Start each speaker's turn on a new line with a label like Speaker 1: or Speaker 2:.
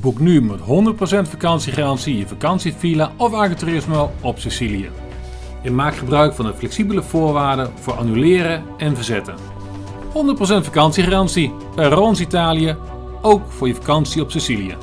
Speaker 1: Boek nu met 100% vakantiegarantie je vakantievilla of agriturismo op Sicilië. En maak gebruik van de flexibele voorwaarden voor annuleren en verzetten. 100% vakantiegarantie bij Rons Italië, ook voor je vakantie op Sicilië.